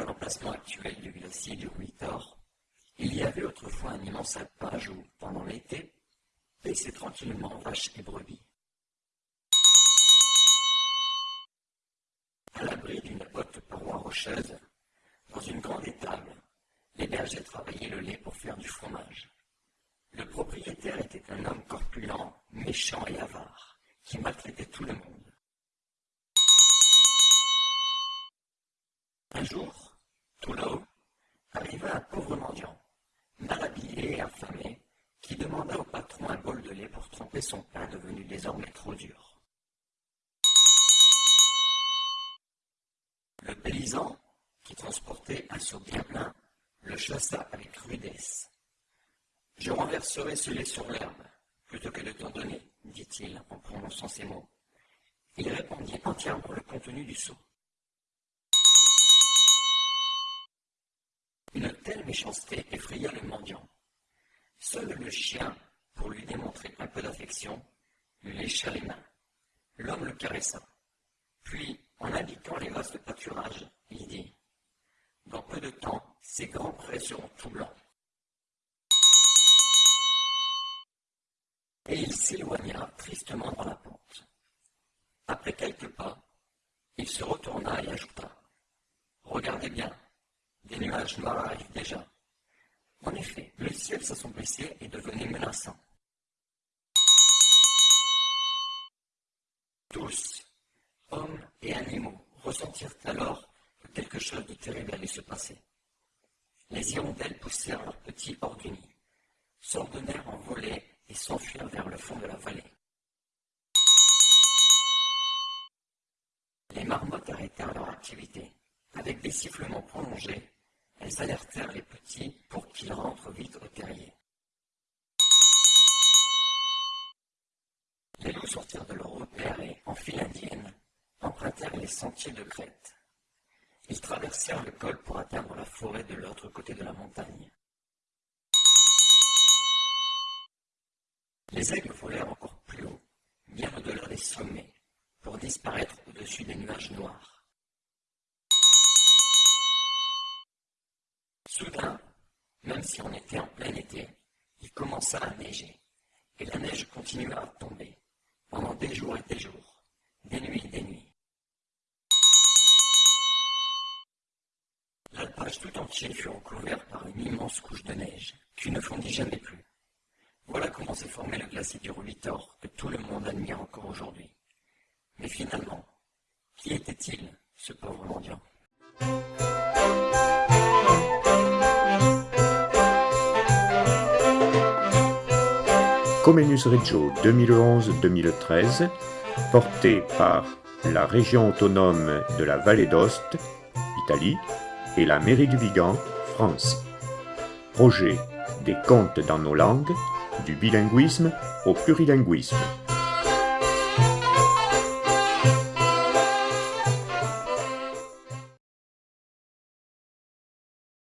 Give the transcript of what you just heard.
l'emplacement actuel du glacier du Ruitor, il y avait autrefois un immense alpage où, pendant l'été, paissaient tranquillement vaches et brebis. À l'abri d'une haute paroi rocheuse, dans une grande étable, les bergers travaillaient le lait pour faire du fromage. Le propriétaire était un homme corpulent, méchant et avare, qui maltraitait tout le monde. Un jour, tout là-haut, arriva un pauvre mendiant, mal habillé et affamé, qui demanda au patron un bol de lait pour tremper son pain devenu désormais trop dur. Le paysan, qui transportait un seau bien plein, le chassa avec rudesse. Je renverserai ce lait sur l'herbe, plutôt que de t'en donner, dit-il en prononçant ces mots. Il répondit entièrement le contenu du seau. Une telle méchanceté effraya le mendiant. Seul le chien, pour lui démontrer un peu d'affection, lui lécha les mains. L'homme le caressa. Puis, en indiquant les vastes pâturages, il dit Dans peu de temps, ces grands prés seront tout blancs. Et il s'éloigna tristement dans la pente. Après quelques pas, il se retourna et ajouta Regardez bien, des nuages noirs arrivent déjà. En effet, le ciel s'assombrissait et devenait menaçant. Tous, hommes et animaux, ressentirent alors que quelque chose de terrible allait se passer. Les hirondelles poussèrent leurs petits hors du nid, s'ordonnèrent en volée et s'enfuirent vers le fond de la vallée. Les marmottes arrêtèrent leur activité. Avec des sifflements prolongés, elles alertèrent les petits pour qu'ils rentrent vite au terrier. Les loups sortirent de leur repère et, en file indienne, empruntèrent les sentiers de crête. Ils traversèrent le col pour atteindre la forêt de l'autre côté de la montagne. Les aigles volèrent encore plus haut, bien au-delà des sommets, pour disparaître au-dessus des nuages noirs. Si on était en plein été, il commença à neiger, et la neige continua à tomber, pendant des jours et des jours, des nuits et des nuits. L'alpage tout entier fut recouvert par une immense couche de neige, qui ne fondit jamais plus. Voilà comment s'est formé le glacier du Rubitor que tout le monde admire encore aujourd'hui. Mais finalement, qui était-il, Comenius Reggio 2011-2013, porté par la région autonome de la Vallée d'Ost, Italie, et la mairie du Vigan, France. Projet des contes dans nos langues, du bilinguisme au plurilinguisme.